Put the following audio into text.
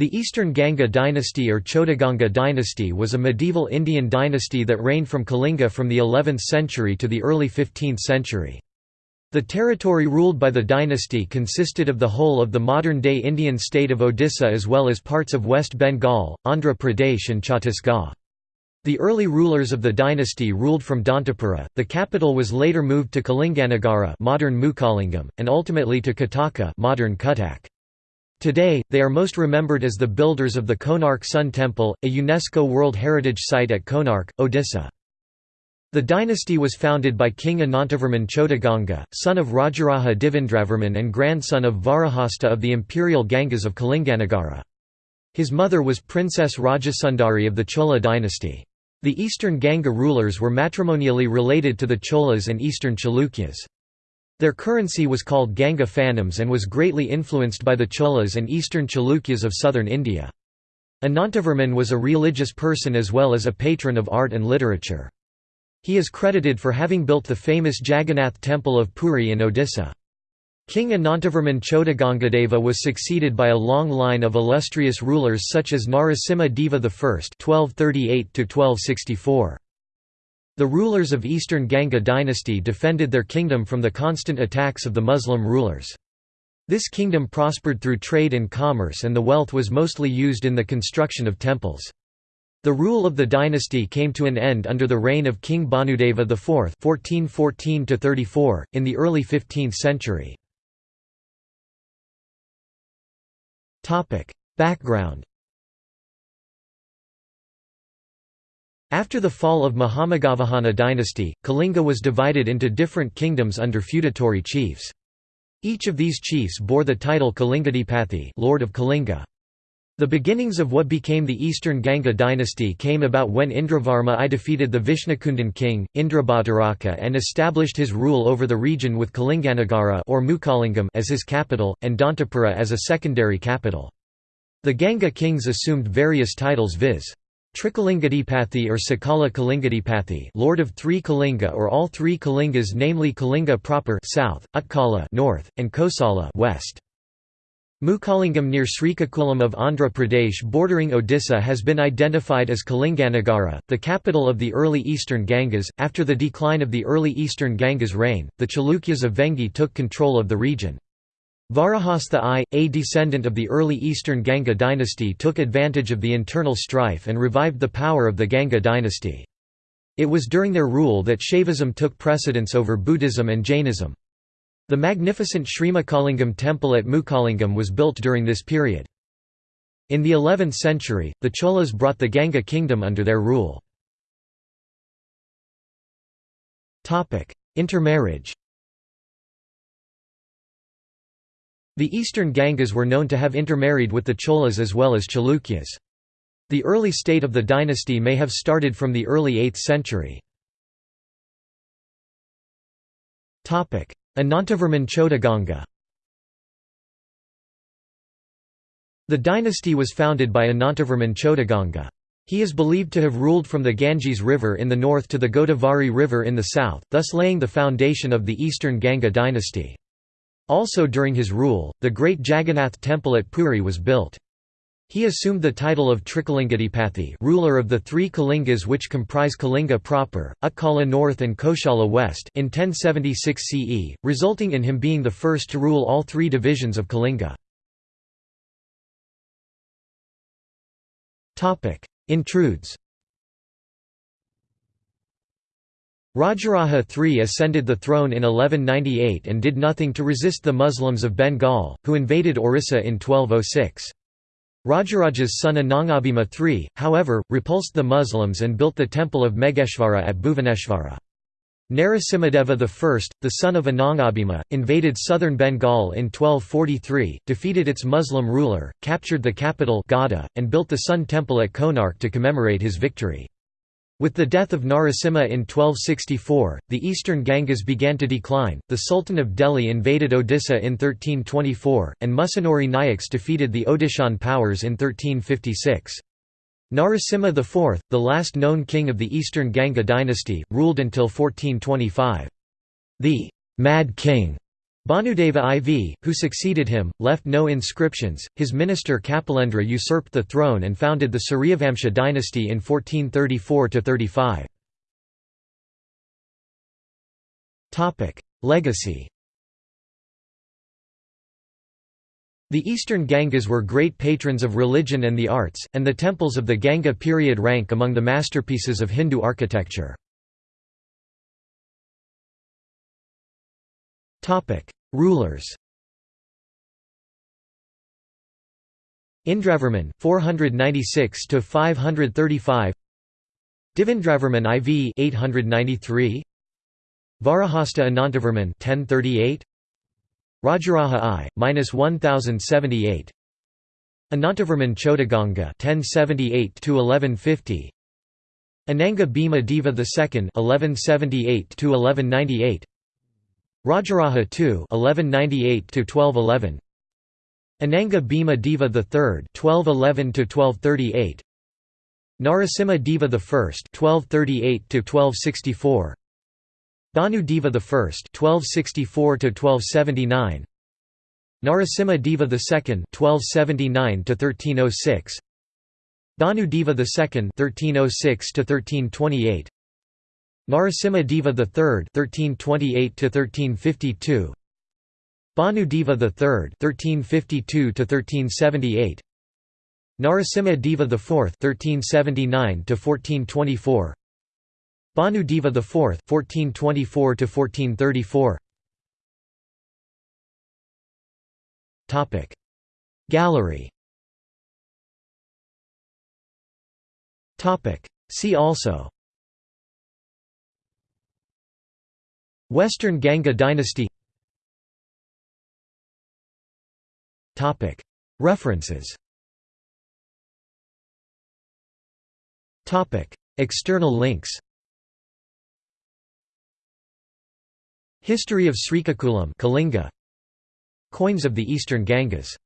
The Eastern Ganga dynasty or Chodaganga dynasty was a medieval Indian dynasty that reigned from Kalinga from the 11th century to the early 15th century. The territory ruled by the dynasty consisted of the whole of the modern-day Indian state of Odisha as well as parts of West Bengal, Andhra Pradesh and Chhattisgarh. The early rulers of the dynasty ruled from Dantapura. The capital was later moved to Kalinganagara, modern Mukalingam, and ultimately to Kataka, modern Cuttack. Today, they are most remembered as the builders of the Konark Sun Temple, a UNESCO World Heritage Site at Konark, Odisha. The dynasty was founded by King Anantavarman Chodaganga, son of Rajaraja Devendravarman and grandson of Vajrahasta of the imperial Gangas of Kalinganagara. His mother was Princess Rajasundari of the Chola dynasty. The eastern Ganga rulers were matrimonially related to the Cholas and eastern Chalukyas. Their currency was called Ganga Fanams and was greatly influenced by the Cholas and eastern Chalukyas of southern India. Anantavarman was a religious person as well as a patron of art and literature. He is credited for having built the famous Jagannath temple of Puri in Odisha. King Anantavarman Chodagangadeva was succeeded by a long line of illustrious rulers such as Narasimha Deva I (1238–1264). The rulers of Eastern Ganga dynasty defended their kingdom from the constant attacks of the Muslim rulers. This kingdom prospered through trade and commerce and the wealth was mostly used in the construction of temples. The rule of the dynasty came to an end under the reign of King Bhanudeva IV (1414–34) in the early 15th century. Topic: Background After the fall of Mahameghavahana dynasty, Kalinga was divided into different kingdoms under feudatory chiefs. Each of these chiefs bore the title Kalingadipati Lord of Kalinga. The beginnings of what became the Eastern Ganga dynasty came about when Indravarma I defeated the Vishnukundan king, Indrabhataraka and established his rule over the region with Kalinganagara or Mukalingam as his capital, and Dantapura as a secondary capital. The Ganga kings assumed various titles viz. Trikalingadipathy or Sakala Kalingadipathy Lord of three Kalinga or all three Kalingas namely Kalinga proper south, Utkala north, and Kosala west. Mukalingam near Srikakulam of Andhra Pradesh bordering Odisha has been identified as Kalinganagara, the capital of the early eastern Gangas. After the decline of the early eastern Gangas' reign, the Chalukyas of Vengi took control of the region. Vajrahasta I, a descendant of the early eastern Ganga dynasty took advantage of the internal strife and revived the power of the Ganga dynasty. It was during their rule that Shaivism took precedence over Buddhism and Jainism. The magnificent Srimukalingam temple at Mukalingam was built during this period. In the 11th century, the Cholas brought the Ganga kingdom under their rule. Intermarriage The eastern Gangas were known to have intermarried with the Cholas as well as Chalukyas. The early state of the dynasty may have started from the early 8th century. Anantavarman Chodaganga The dynasty was founded by Anantavarman Chodaganga. He is believed to have ruled from the Ganges River in the north to the Godavari River in the south, thus laying the foundation of the eastern Ganga dynasty. Also during his rule, the great Jagannath temple at Puri was built. He assumed the title of Trikalingadipathy ruler of the three Kalingas which comprise Kalinga proper, Utkala North and Koshala West in 1076 CE, resulting in him being the first to rule all three divisions of Kalinga. Intrudes Rajaraja III ascended the throne in 1198 and did nothing to resist the Muslims of Bengal, who invaded Orissa in 1206. Rajaraja's son Anangabhima III, however, repulsed the Muslims and built the temple of Megheshvara at Bhuvaneshvara. Narasimhadeva I, the son of Anangabhima, invaded southern Bengal in 1243, defeated its Muslim ruler, captured the capital Gauda, and built the Sun Temple at Konark to commemorate his victory. With the death of Narasimha in 1264, the eastern Gangas began to decline. The Sultan of Delhi invaded Odisha in 1324, and Musunuri Nayaks defeated the Odishan powers in 1356. Narasimha IV, the last known king of the eastern Ganga dynasty, ruled until 1425. The Mad King Bhanudeva IV, who succeeded him, left no inscriptions. His minister Kapilendra usurped the throne and founded the Suryavamsha dynasty in 1434 35. Topic: Legacy. The eastern Gangas were great patrons of religion and the arts, and the temples of the Ganga period rank among the masterpieces of Hindu architecture. Rulers Indravarman 496 to 535 Devendravarman IV 893 Vajrahasta Anantavarman 1038 Rajaraja I minus 1078 Anantavarman Chodaganga 1078 to 1150 Ananga Bhima Deva II 1178 to 1198 Rajaraja II 1198 to 1211 Ananga Bhima Deva III 1211 to 1238 Narasimha Deva I 1238 to 1264 Bhanu Deva I 1264 to 1279 Narasimha Deva II 1279 to 1306 Bhanu Deva II 1306 to 1328 Narasimha Deva III 1328 to 1352 Bhanu Deva III (1352–1378), Narasimha Deva IV 1379 to 1424 Bhanu Deva IV (1424–1434). Topic. Gallery. Topic. See also Western Ganga dynasty. References. External links. History of Srikakulam Kalinga. Coins of the Eastern Gangas